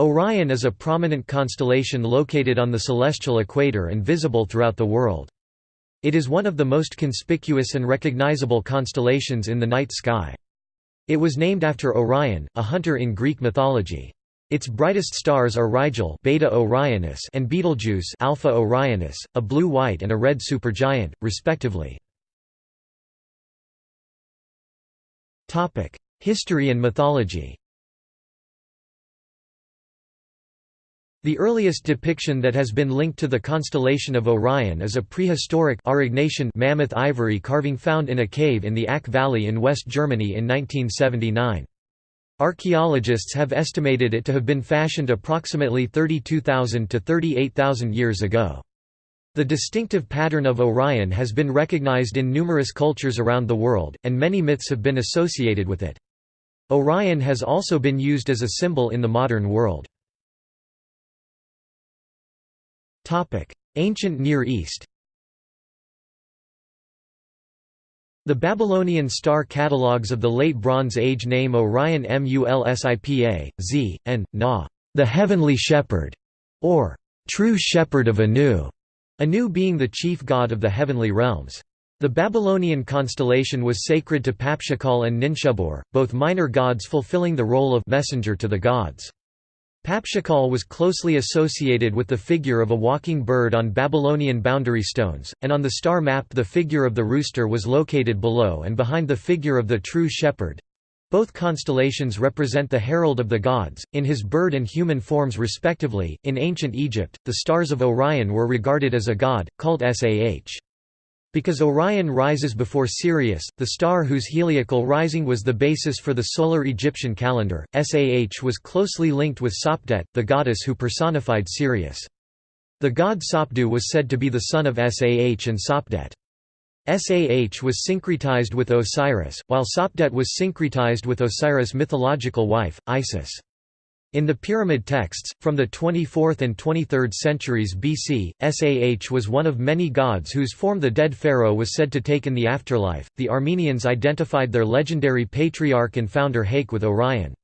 Orion is a prominent constellation located on the celestial equator and visible throughout the world. It is one of the most conspicuous and recognizable constellations in the night sky. It was named after Orion, a hunter in Greek mythology. Its brightest stars are Rigel Beta Orionis and Betelgeuse Alpha Orionis, a blue-white and a red supergiant, respectively. History and mythology The earliest depiction that has been linked to the constellation of Orion is a prehistoric mammoth ivory carving found in a cave in the Ache Valley in West Germany in 1979. Archaeologists have estimated it to have been fashioned approximately 32,000 to 38,000 years ago. The distinctive pattern of Orion has been recognized in numerous cultures around the world, and many myths have been associated with it. Orion has also been used as a symbol in the modern world. Ancient Near East The Babylonian star catalogues of the Late Bronze Age name Orion Mulsipa, Z, and, Na, the heavenly shepherd, or true shepherd of Anu, Anu being the chief god of the heavenly realms. The Babylonian constellation was sacred to Papsukkal and Ninshubur, both minor gods fulfilling the role of messenger to the gods. Papsukkal was closely associated with the figure of a walking bird on Babylonian boundary stones, and on the star map the figure of the rooster was located below and behind the figure of the true shepherd. Both constellations represent the herald of the gods, in his bird and human forms respectively. In ancient Egypt, the stars of Orion were regarded as a god, called Sah. Because Orion rises before Sirius, the star whose heliacal rising was the basis for the solar Egyptian calendar, Sah was closely linked with Sopdet, the goddess who personified Sirius. The god Sopdu was said to be the son of Sah and Sopdet. Sah was syncretized with Osiris, while Sopdet was syncretized with Osiris' mythological wife, Isis. In the Pyramid texts, from the 24th and 23rd centuries BC, Sah was one of many gods whose form the dead pharaoh was said to take in the afterlife. The Armenians identified their legendary patriarch and founder Haik with Orion.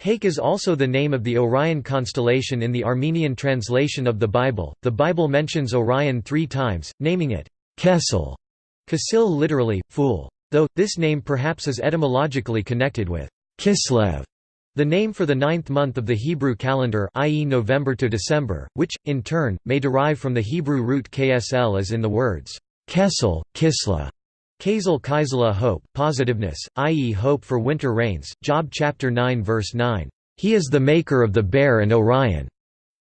Haik is also the name of the Orion constellation in the Armenian translation of the Bible. The Bible mentions Orion three times, naming it Kesel, Kasil literally, fool. Though, this name perhaps is etymologically connected with Kislev, the name for the ninth month of the Hebrew calendar i.e. November to December, which, in turn, may derive from the Hebrew root ksl as in the words, kesel, kisla, kazel kaisela hope, positiveness, i.e. hope for winter rains, Job chapter 9 verse 9, "...he is the maker of the bear and Orion."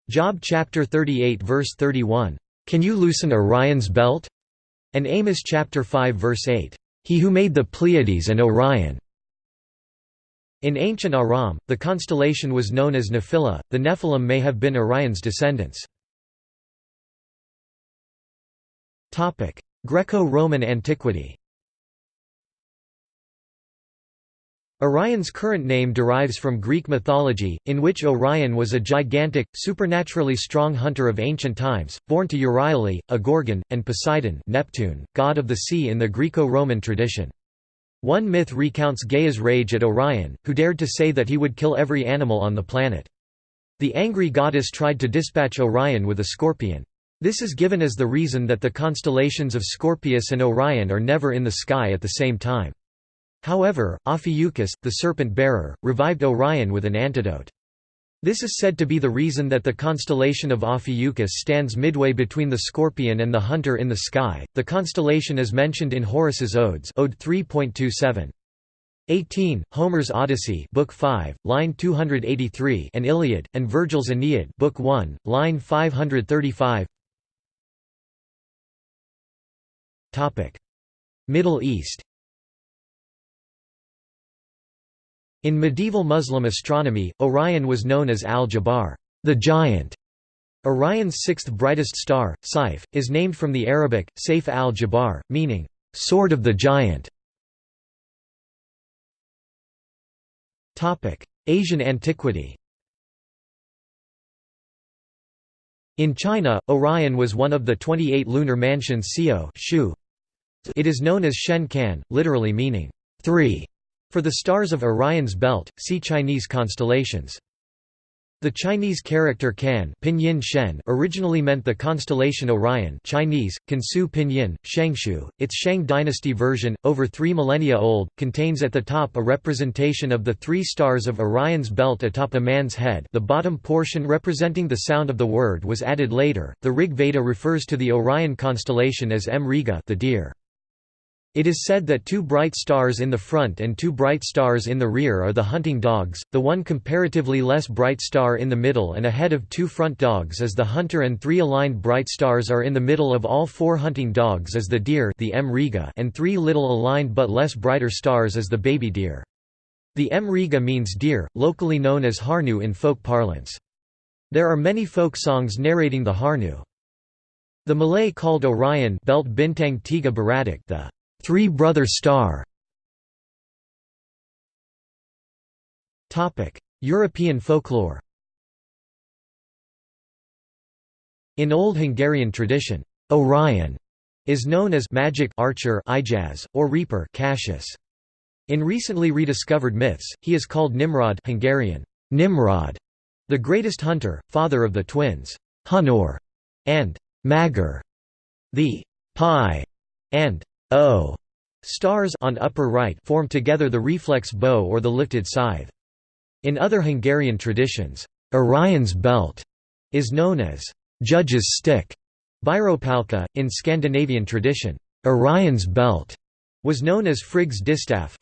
Job chapter 38 verse 31, "...can you loosen Orion's belt?" and Amos chapter 5 verse 8, "...he who made the Pleiades and Orion." In ancient Aram, the constellation was known as Nephila. The Nephilim may have been Orion's descendants. Greco-Roman antiquity. Orion's current name derives from Greek mythology, in which Orion was a gigantic, supernaturally strong hunter of ancient times, born to Euryale, a Gorgon, and Poseidon Neptune, god of the sea in the Greco-Roman tradition. One myth recounts Gaia's rage at Orion, who dared to say that he would kill every animal on the planet. The angry goddess tried to dispatch Orion with a scorpion. This is given as the reason that the constellations of Scorpius and Orion are never in the sky at the same time. However, Ophiuchus, the serpent-bearer, revived Orion with an antidote. This is said to be the reason that the constellation of Ophiuchus stands midway between the Scorpion and the Hunter in the sky. The constellation is mentioned in Horace's Odes, Ode 3.27. 18, Homer's Odyssey, Book 5, line 283, and Iliad, and Virgil's Aeneid, Book 1, line 535. Topic: Middle East. In medieval Muslim astronomy, Orion was known as Al-Jabbar, the giant. Orion's sixth brightest star, Saif, is named from the Arabic, Saif al-Jabbar, meaning, sword of the giant. Asian antiquity In China, Orion was one of the 28 lunar mansions Shu. It is known as Shen Kan, literally meaning, three. For the stars of Orion's belt, see Chinese constellations. The Chinese character Kan pinyin Shen originally meant the constellation Orion Chinese, Kansu pinyin, Shengshu. Its Shang dynasty version, over three millennia old, contains at the top a representation of the three stars of Orion's belt atop a man's head the bottom portion representing the sound of the word was added later. The Rig Veda refers to the Orion constellation as Mriga the deer. It is said that two bright stars in the front and two bright stars in the rear are the hunting dogs, the one comparatively less bright star in the middle and ahead of two front dogs is the hunter and three aligned bright stars are in the middle of all four hunting dogs as the deer the Mriga and three little aligned but less brighter stars as the baby deer. The Mriga means deer, locally known as Harnu in folk parlance. There are many folk songs narrating the Harnu. The Malay called Orion Belt Bintang Tiga Beradik the Three Brother Star European folklore In Old Hungarian tradition, Orion is known as magic archer Ijaz, or reaper Kaszás. In recently rediscovered myths, he is called Nimrod Hungarian, Nimrod, the greatest hunter, father of the twins, Hunor and Magor. The Pi and O stars on upper right form together the reflex bow or the lifted scythe. In other Hungarian traditions, Orion's belt is known as judge's stick. Bírópálca, in Scandinavian tradition, Orion's belt was known as Frigg's distaff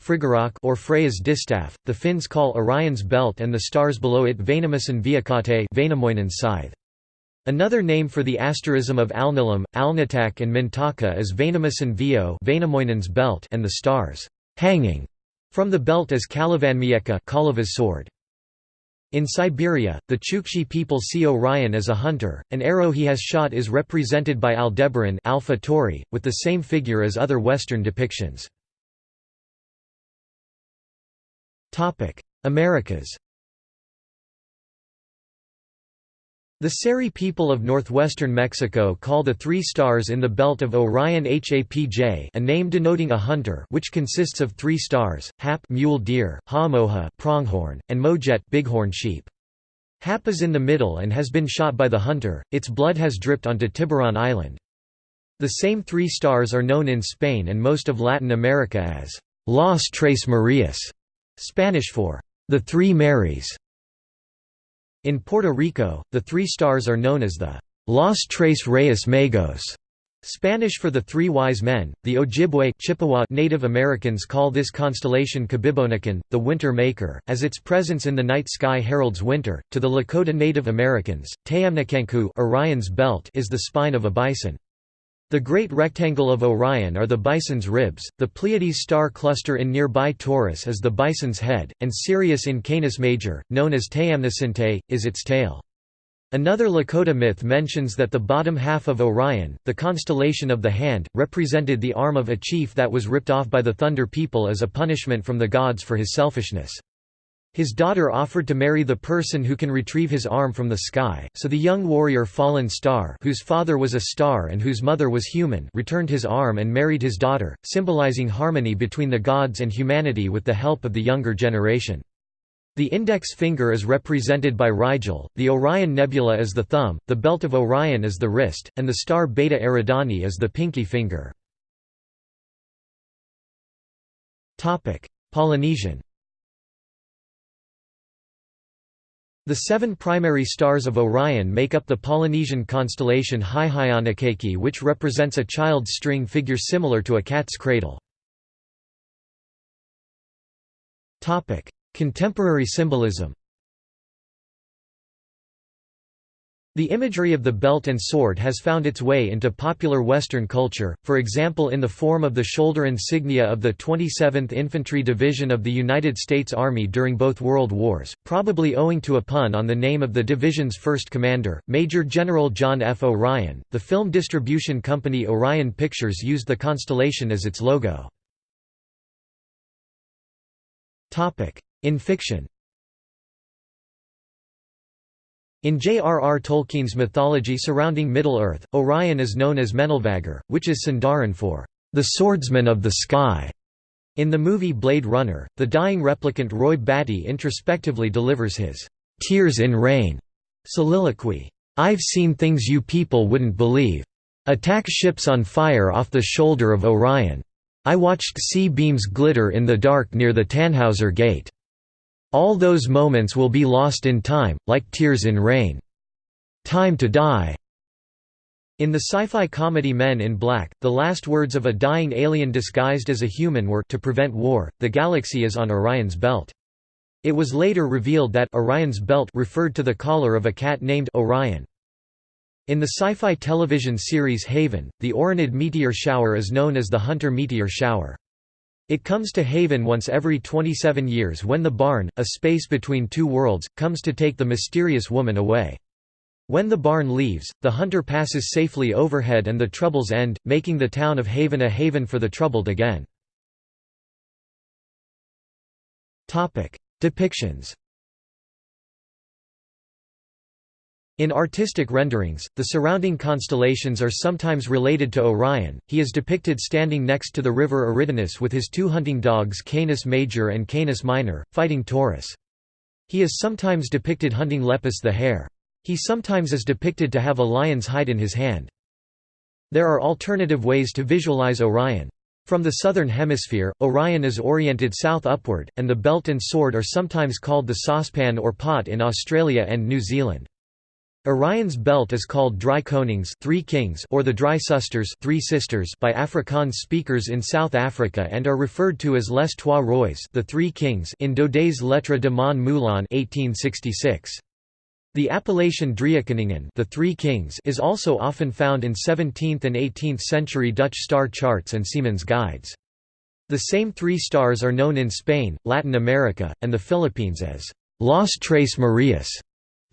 or Freya's distaff. The Finns call Orion's belt and the stars below it Vainamoisen viikate scythe. Another name for the asterism of Alnilam, Alnitak and Mintaka is Vainamoisen Vio belt and the stars hanging from the belt as Kalevanmiekka Kaleva's sword. In Siberia, the Chukchi people see Orion as a hunter. An arrow he has shot is represented by Aldebaran Alpha Tauri, with the same figure as other Western depictions. Americas The Seri people of northwestern Mexico call the three stars in the belt of Orion Hapj a name denoting a hunter which consists of three stars, Hap mule deer, Haamoja pronghorn, and Mojet bighorn sheep. Hap is in the middle and has been shot by the hunter, its blood has dripped onto Tiburon Island. The same three stars are known in Spain and most of Latin America as Las Tres Marias, Spanish for the Three Marys. In Puerto Rico, the three stars are known as the Los Tres Reyes Magos, Spanish for the Three Wise Men. The Ojibwe Chippewa Native Americans call this constellation Kabibonikan, the Winter Maker, as its presence in the night sky heralds winter. To the Lakota Native Americans, Tayamnicankhu Orion's belt is the spine of a bison. The Great Rectangle of Orion are the Bison's ribs, the Pleiades star cluster in nearby Taurus is the Bison's head, and Sirius in Canis Major, known as Tayamnisinte, is its tail. Another Lakota myth mentions that the bottom half of Orion, the constellation of the hand, represented the arm of a chief that was ripped off by the Thunder people as a punishment from the gods for his selfishness. His daughter offered to marry the person who can retrieve his arm from the sky, so the young warrior Fallen Star whose father was a star and whose mother was human returned his arm and married his daughter, symbolizing harmony between the gods and humanity with the help of the younger generation. The index finger is represented by Rigel, the Orion Nebula is the thumb, the belt of Orion is the wrist, and the star Beta Eridani is the pinky finger. Polynesian The seven primary stars of Orion make up the Polynesian constellation Heiheionakeiki which represents a child's string figure similar to a cat's cradle. Contemporary symbolism The imagery of the belt and sword has found its way into popular Western culture, for example in the form of the shoulder insignia of the 27th Infantry Division of the United States Army during both World Wars, probably owing to a pun on the name of the division's first commander, Major General John F. O'Ryan. The film distribution company Orion Pictures used the constellation as its logo. In fiction in J.R.R. Tolkien's mythology surrounding Middle-earth, Orion is known as Menelvagar, which is Sindarin for the swordsman of the sky. In the movie Blade Runner, the dying replicant Roy Batty introspectively delivers his Tears in Rain soliloquy. I've seen things you people wouldn't believe. Attack ships on fire off the shoulder of Orion. I watched C-beams glitter in the dark near the Tannhauser Gate. All those moments will be lost in time, like tears in rain. Time to die. In the sci-fi comedy Men in Black, the last words of a dying alien disguised as a human were to prevent war, the galaxy is on Orion's belt. It was later revealed that Orion's belt referred to the collar of a cat named Orion. In the sci-fi television series Haven, the Orionid meteor shower is known as the Hunter meteor shower. It comes to Haven once every 27 years when the Barn, a space between two worlds, comes to take the mysterious woman away. When the barn leaves, the hunter passes safely overhead and the troubles end, making the town of Haven a haven for the troubled again. Depictions In artistic renderings, the surrounding constellations are sometimes related to Orion. He is depicted standing next to the river Eridanus with his two hunting dogs Canis Major and Canis Minor, fighting Taurus. He is sometimes depicted hunting Lepus the hare. He sometimes is depicted to have a lion's hide in his hand. There are alternative ways to visualize Orion. From the southern hemisphere, Orion is oriented south upward, and the belt and sword are sometimes called the saucepan or pot in Australia and New Zealand. Orion's belt is called Drie Konings three kings or the Drie Susters three sisters by Afrikaans speakers in South Africa and are referred to as Les Trois Rois the three kings in Daudet's Lettres de Mon Moulin 1866. The appellation Driekoningen the Three Kings is also often found in 17th and 18th century Dutch star charts and seamen's guides. The same three stars are known in Spain, Latin America, and the Philippines as Los Tres Marias,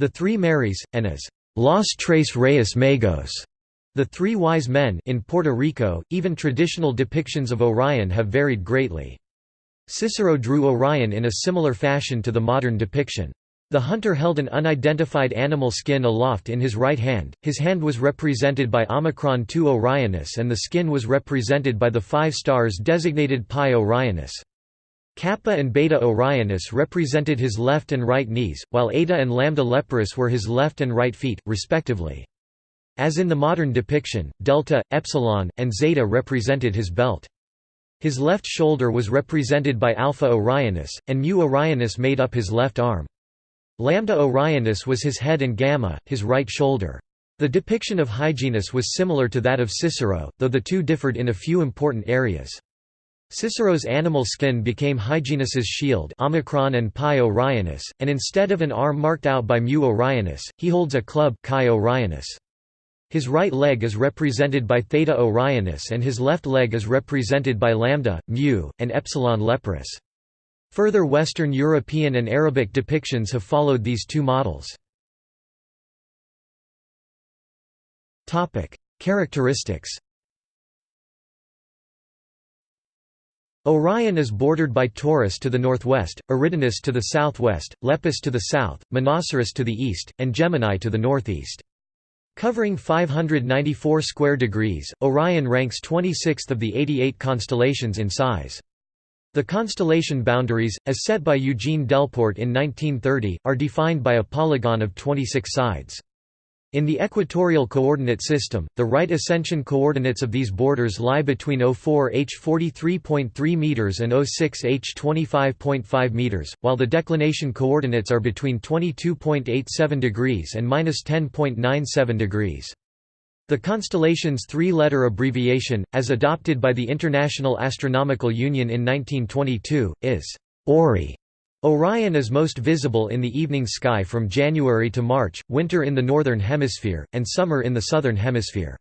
the Three Marys, and as Los Tres Reyes Magos, the Three Wise Men in Puerto Rico. Even traditional depictions of Orion have varied greatly. Cicero drew Orion in a similar fashion to the modern depiction. The hunter held an unidentified animal skin aloft in his right hand, his hand was represented by Omicron II Orionis and the skin was represented by the five stars designated Pi Orionis. Kappa and Beta Orionis represented his left and right knees, while Eta and Lambda Leporis were his left and right feet, respectively. As in the modern depiction, Delta, Epsilon, and Zeta represented his belt. His left shoulder was represented by Alpha Orionis, and Mu Orionis made up his left arm. Lambda Orionis was his head and Gamma, his right shoulder. The depiction of Hyginus was similar to that of Cicero, though the two differed in a few important areas. Cicero's animal skin became Hyginus's shield Omicron and Pi Orionis, and instead of an arm marked out by Mu Orionis, he holds a club Chi Orionis. His right leg is represented by Theta Orionis and his left leg is represented by Lambda, Mu, and Epsilon Leporis. Further Western European and Arabic depictions have followed these two models. Characteristics Orion is bordered by Taurus to the northwest, Eridanus to the southwest, Lepus to the south, Monoceros to the east, and Gemini to the northeast. Covering 594 square degrees, Orion ranks 26th of the 88 constellations in size. The constellation boundaries, as set by Eugene Delporte in 1930, are defined by a polygon of 26 sides. In the equatorial coordinate system, the right ascension coordinates of these borders lie between 04 h 43.3 meters and 06 h 25.5 meters, while the declination coordinates are between 22.87 degrees and -10.97 degrees. The constellation's three-letter abbreviation, as adopted by the International Astronomical Union in 1922, is ORI. Orion is most visible in the evening sky from January to March, winter in the northern hemisphere, and summer in the southern hemisphere.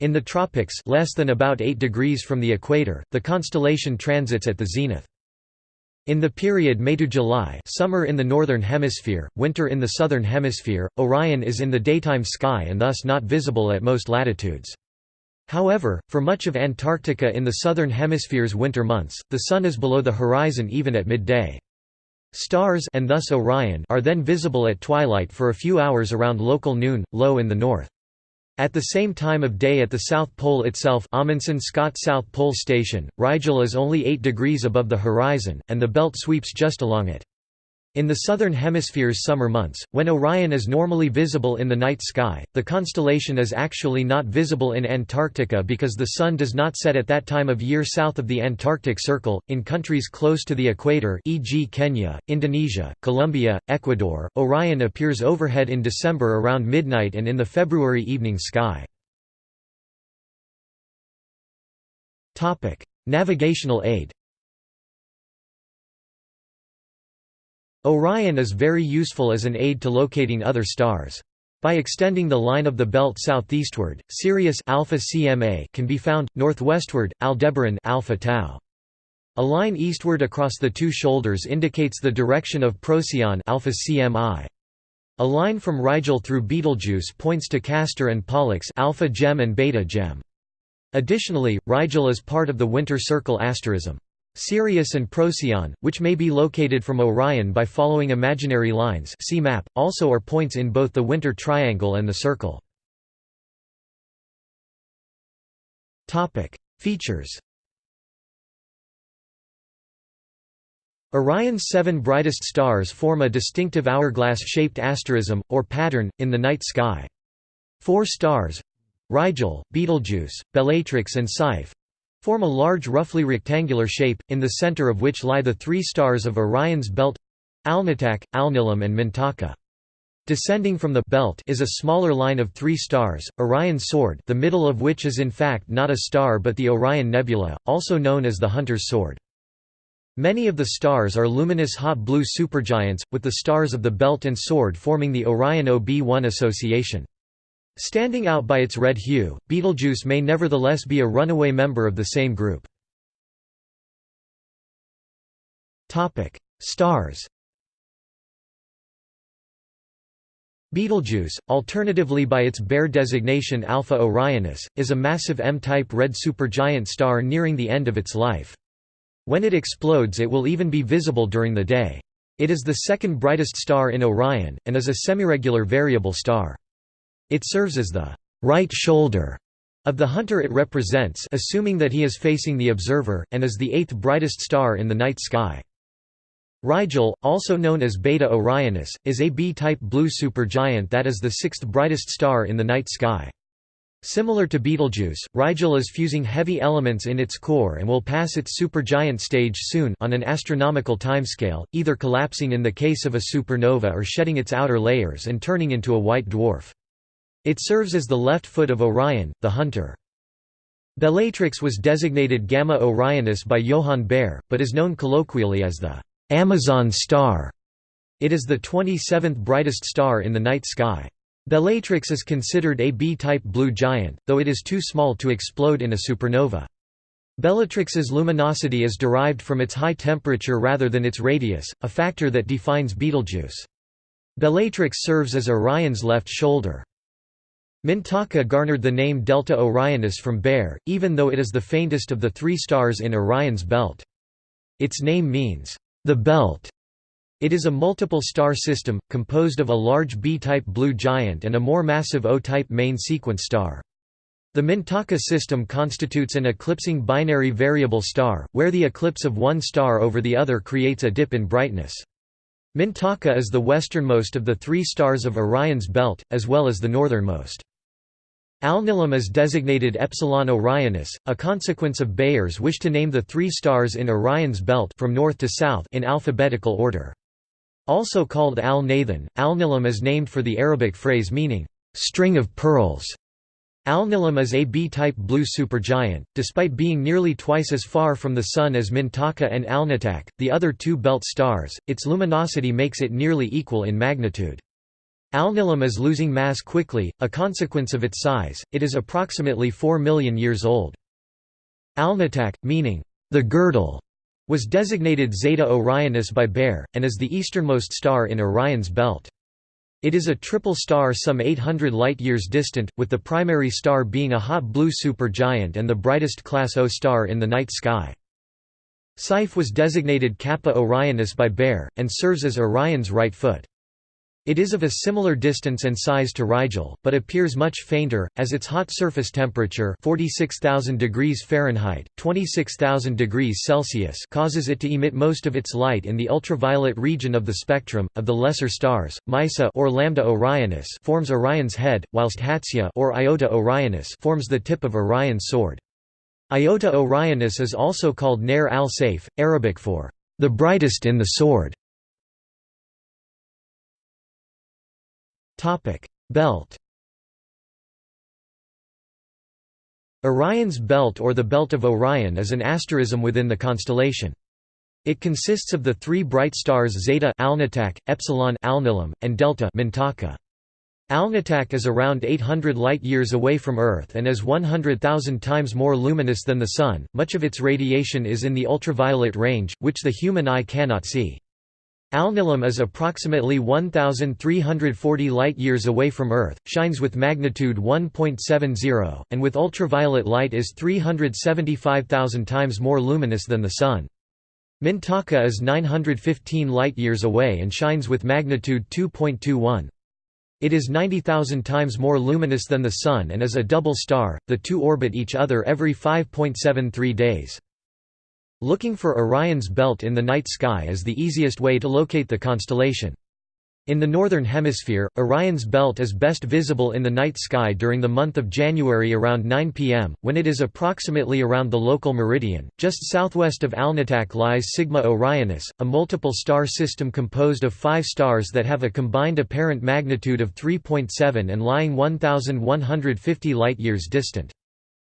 In the tropics less than about 8 degrees from the equator, the constellation transits at the zenith. In the period May to July summer in the northern hemisphere, winter in the southern hemisphere, Orion is in the daytime sky and thus not visible at most latitudes. However, for much of Antarctica in the southern hemisphere's winter months, the Sun is below the horizon even at midday. Stars and thus Orion are then visible at twilight for a few hours around local noon, low in the north. At the same time of day at the South Pole itself Amundsen Scott South Pole Station, Rigel is only 8 degrees above the horizon, and the belt sweeps just along it. In the southern hemisphere's summer months, when Orion is normally visible in the night sky, the constellation is actually not visible in Antarctica because the sun does not set at that time of year south of the Antarctic Circle. In countries close to the equator, e.g., Kenya, Indonesia, Colombia, Ecuador, Orion appears overhead in December around midnight and in the February evening sky. Topic: Navigational aid. Orion is very useful as an aid to locating other stars. By extending the line of the belt southeastward, Sirius alpha CMA can be found northwestward Aldebaran alpha tau. A line eastward across the two shoulders indicates the direction of Procyon alpha CMI. A line from Rigel through Betelgeuse points to Castor and Pollux alpha Gem and beta Gem. Additionally, Rigel is part of the winter circle asterism. Sirius and Procyon, which may be located from Orion by following imaginary lines see map, also are points in both the winter triangle and the circle. Features Orion's seven brightest stars form a distinctive hourglass-shaped asterism, or pattern, in the night sky. Four stars—Rigel, Betelgeuse, Bellatrix and Saiph, form a large roughly rectangular shape, in the center of which lie the three stars of Orion's belt Alnitak, Alnilam and Mintaka. Descending from the belt is a smaller line of three stars, Orion's sword the middle of which is in fact not a star but the Orion Nebula, also known as the Hunter's Sword. Many of the stars are luminous hot blue supergiants, with the stars of the belt and sword forming the Orion OB1 association. Standing out by its red hue, Betelgeuse may nevertheless be a runaway member of the same group. Stars Betelgeuse, alternatively by its Bayer designation Alpha Orionis, is a massive M-type red supergiant star nearing the end of its life. When it explodes it will even be visible during the day. It is the second brightest star in Orion, and is a semiregular variable star. It serves as the right shoulder of the hunter it represents assuming that he is facing the observer, and is the eighth brightest star in the night sky. Rigel, also known as Beta Orionis, is a B-type blue supergiant that is the sixth brightest star in the night sky. Similar to Betelgeuse, Rigel is fusing heavy elements in its core and will pass its supergiant stage soon on an astronomical timescale, either collapsing in the case of a supernova or shedding its outer layers and turning into a white dwarf. It serves as the left foot of Orion, the hunter. Bellatrix was designated Gamma Orionis by Johann Bayer, but is known colloquially as the Amazon star. It is the 27th brightest star in the night sky. Bellatrix is considered a B-type blue giant, though it is too small to explode in a supernova. Bellatrix's luminosity is derived from its high temperature rather than its radius, a factor that defines Betelgeuse. Bellatrix serves as Orion's left shoulder. Mintaka garnered the name Delta Orionis from Bayer, even though it is the faintest of the three stars in Orion's belt. Its name means, the belt. It is a multiple star system, composed of a large B-type blue giant and a more massive O-type main sequence star. The Mintaka system constitutes an eclipsing binary variable star, where the eclipse of one star over the other creates a dip in brightness. Mintaka is the westernmost of the three stars of Orion's belt, as well as the northernmost. Alnilam is designated Epsilon Orionis, a consequence of Bayer's wish to name the three stars in Orion's belt from north to south in alphabetical order. Also called Al-Nitham, Alnilam is named for the Arabic phrase meaning, "...string of pearls". Alnilam is a B-type blue supergiant, despite being nearly twice as far from the Sun as Mintaka and Alnitak, the other two belt stars, its luminosity makes it nearly equal in magnitude. Alnilam is losing mass quickly, a consequence of its size, it is approximately 4 million years old. Alnitak, meaning, the girdle, was designated Zeta Orionis by Bayer, and is the easternmost star in Orion's belt. It is a triple star some 800 light-years distant, with the primary star being a hot blue supergiant and the brightest class O star in the night sky. Saiph was designated Kappa Orionis by Bayer, and serves as Orion's right foot. It is of a similar distance and size to Rigel, but appears much fainter, as its hot surface temperature 46,000 degrees Fahrenheit, 26,000 degrees Celsius causes it to emit most of its light in the ultraviolet region of the spectrum. Of the lesser stars, Meissa or Lambda Orionis forms Orion's head, whilst Hatysa or Iota Orionis forms the tip of Orion's sword. Iota Orionis is also called Ner al-Saif, Arabic for the brightest in the sword. Topic: Belt. Orion's belt or the Belt of Orion is an asterism within the constellation. It consists of the three bright stars Zeta Alnitak, Epsilon Alnilam, and Delta Mintaka. Alnitak is around 800 light-years away from Earth and is 100,000 times more luminous than the Sun. Much of its radiation is in the ultraviolet range, which the human eye cannot see. Alnilam is approximately 1,340 light-years away from Earth, shines with magnitude 1.70, and with ultraviolet light is 375,000 times more luminous than the Sun. Mintaka is 915 light-years away and shines with magnitude 2.21. It is 90,000 times more luminous than the Sun and is a double star, the two orbit each other every 5.73 days. Looking for Orion's belt in the night sky is the easiest way to locate the constellation. In the northern hemisphere, Orion's belt is best visible in the night sky during the month of January around 9 pm, when it is approximately around the local meridian. Just southwest of Alnitak lies Sigma Orionis, a multiple star system composed of five stars that have a combined apparent magnitude of 3.7 and lying 1,150 light-years distant.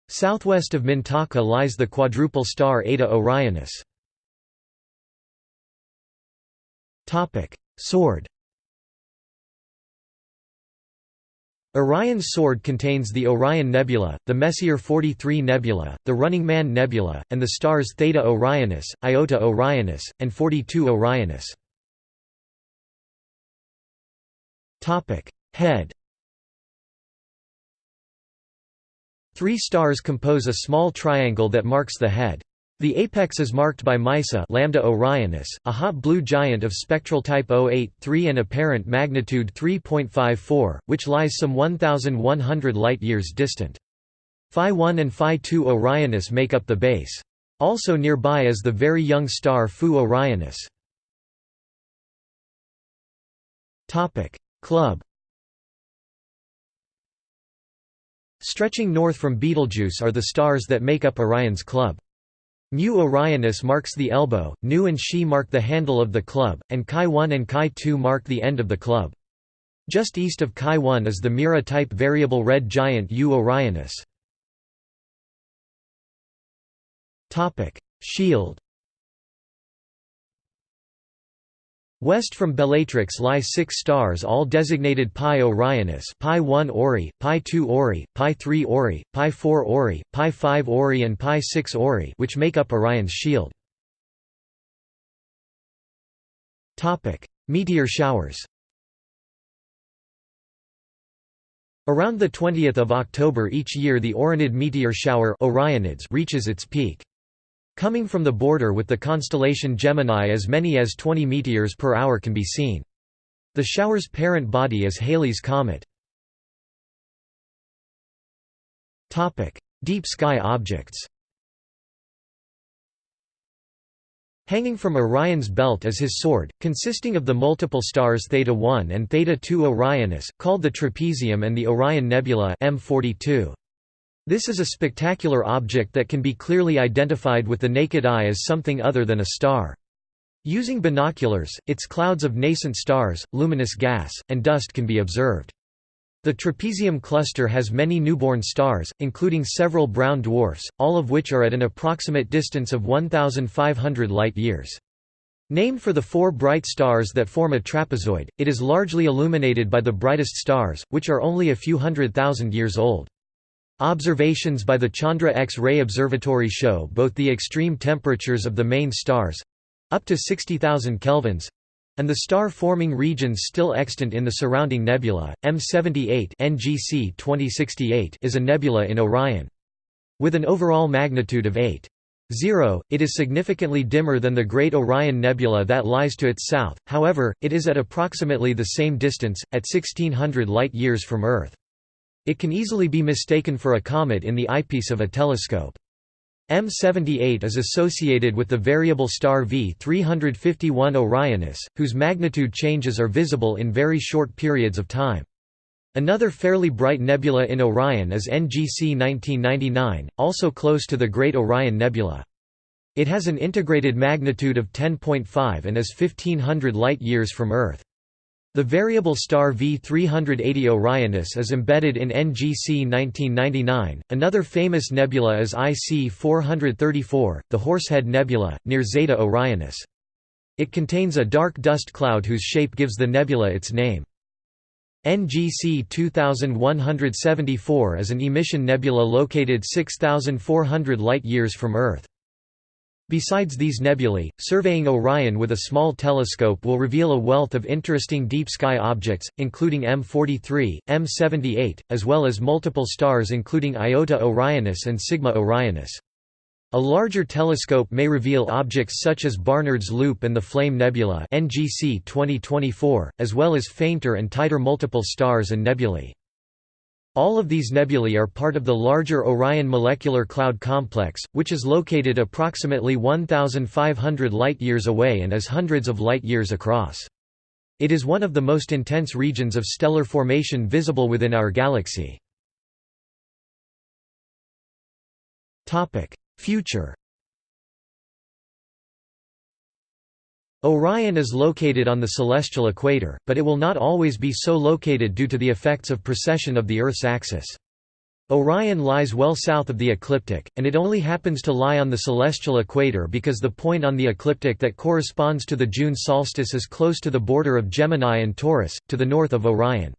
Southwest of Mintaka lies the quadruple star Eta Orionis. Sword Orion's sword contains the Orion Nebula, the Messier 43 Nebula, the Running Man Nebula, and the stars Theta Orionis, Iota Orionis, and 42 Orionis. Head Three stars compose a small triangle that marks the head. The apex is marked by Meissa Lambda Orionis, a hot blue giant of spectral type 083 and apparent magnitude 3.54, which lies some 1,100 light-years distant. Phi 1 and Phi 2 Orionis make up the base. Also nearby is the very young star Fu Orionis. Club Stretching north from Betelgeuse are the stars that make up Orion's club. Mu Orionis marks the elbow, Nu and Xi mark the handle of the club, and Chi 1 and Chi 2 mark the end of the club. Just east of Chi 1 is the Mira-type variable red giant U Orionis. Shield West from Bellatrix lie six stars all designated Pi Orionis Pi 1 Ori, Pi 2 Ori, Pi 3 Ori, Pi 4 Ori, Pi 5 Ori and Pi 6 Ori which make up Orion's shield. Meteor showers Around 20 October each year the Orionid meteor shower Orionids reaches its peak. Coming from the border with the constellation Gemini as many as 20 meteors per hour can be seen. The shower's parent body is Halley's Comet. Deep sky objects Hanging from Orion's belt is his sword, consisting of the multiple stars Theta 1 and Theta 2 Orionis, called the Trapezium and the Orion Nebula M42. This is a spectacular object that can be clearly identified with the naked eye as something other than a star. Using binoculars, its clouds of nascent stars, luminous gas, and dust can be observed. The trapezium cluster has many newborn stars, including several brown dwarfs, all of which are at an approximate distance of 1,500 light-years. Named for the four bright stars that form a trapezoid, it is largely illuminated by the brightest stars, which are only a few hundred thousand years old. Observations by the Chandra X-ray Observatory show both the extreme temperatures of the main stars—up to 60,000 kelvins, and the star-forming regions still extant in the surrounding nebula. M78 NGC 2068 is a nebula in Orion. With an overall magnitude of 8. 0. It is significantly dimmer than the Great Orion Nebula that lies to its south, however, it is at approximately the same distance, at 1600 light-years from Earth. It can easily be mistaken for a comet in the eyepiece of a telescope. M78 is associated with the variable star V351 Orionis, whose magnitude changes are visible in very short periods of time. Another fairly bright nebula in Orion is NGC 1999, also close to the Great Orion Nebula. It has an integrated magnitude of 10.5 and is 1500 light-years from Earth. The variable star V380 Orionis is embedded in NGC 1999. Another famous nebula is IC 434, the Horsehead Nebula, near Zeta Orionis. It contains a dark dust cloud whose shape gives the nebula its name. NGC 2174 is an emission nebula located 6,400 light-years from Earth. Besides these nebulae, surveying Orion with a small telescope will reveal a wealth of interesting deep sky objects, including M43, M78, as well as multiple stars including Iota Orionis and Sigma Orionis. A larger telescope may reveal objects such as Barnard's Loop and the Flame Nebula NGC 2024, as well as fainter and tighter multiple stars and nebulae. All of these nebulae are part of the larger Orion Molecular Cloud Complex, which is located approximately 1,500 light-years away and is hundreds of light-years across. It is one of the most intense regions of stellar formation visible within our galaxy. Future Orion is located on the celestial equator, but it will not always be so located due to the effects of precession of the Earth's axis. Orion lies well south of the ecliptic, and it only happens to lie on the celestial equator because the point on the ecliptic that corresponds to the June solstice is close to the border of Gemini and Taurus, to the north of Orion.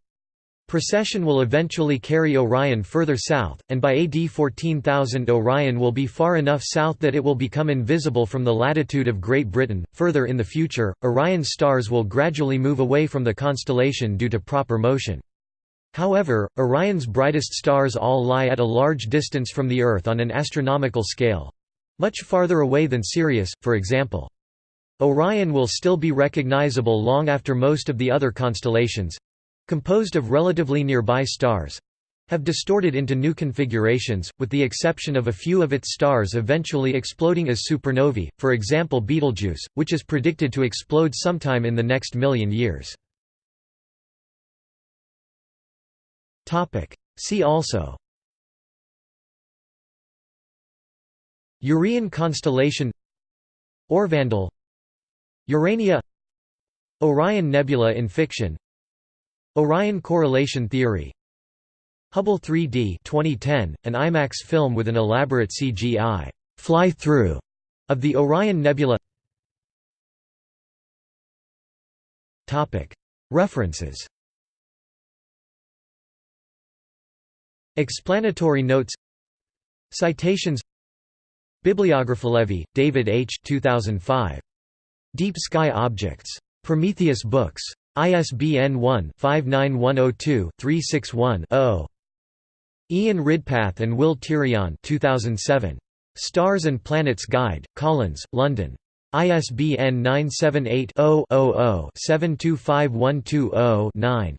Precession will eventually carry Orion further south, and by AD 14,000 Orion will be far enough south that it will become invisible from the latitude of Great Britain. Further in the future, Orion's stars will gradually move away from the constellation due to proper motion. However, Orion's brightest stars all lie at a large distance from the Earth on an astronomical scale much farther away than Sirius, for example. Orion will still be recognizable long after most of the other constellations, composed of relatively nearby stars have distorted into new configurations, with the exception of a few of its stars eventually exploding as supernovae, for example Betelgeuse, which is predicted to explode sometime in the next million years. See also Urian constellation Orvandil Urania Orion Nebula in fiction Orion correlation theory Hubble 3D 2010, an IMAX film with an elaborate CGI fly-through of the Orion Nebula References Explanatory notes Citations Bibliography David H. 2005. Deep Sky Objects. Prometheus Books. ISBN 1-59102-361-0. Ian Ridpath and Will Tirion 2007. Stars and Planets Guide, Collins, London. ISBN 978-0-00-725120-9.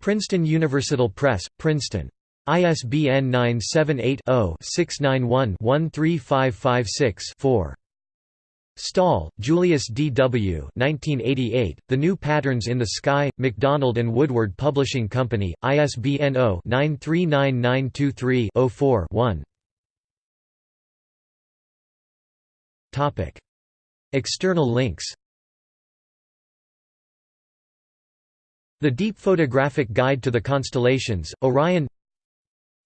Princeton Universal Press, Princeton. ISBN 978 0 691 13556 4. Staal, Julius D. W. 1988, the New Patterns in the Sky, MacDonald and Woodward Publishing Company, ISBN 0-939923-04-1 External links The Deep Photographic Guide to the Constellations, Orion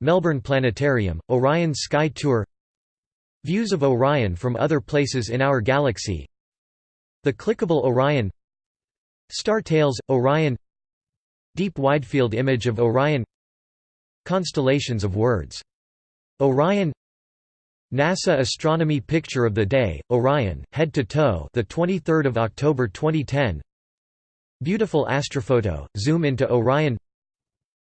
Melbourne Planetarium, Orion Sky Tour Views of Orion from other places in our galaxy The clickable Orion Star Tales, Orion Deep Widefield image of Orion Constellations of words. Orion NASA astronomy picture of the day, Orion, head to toe, the 23rd of October 2010. Beautiful astrophoto, zoom into Orion.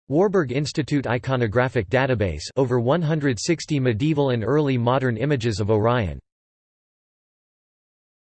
Warburg Institute Iconographic Database over 160 medieval and early modern images of Orion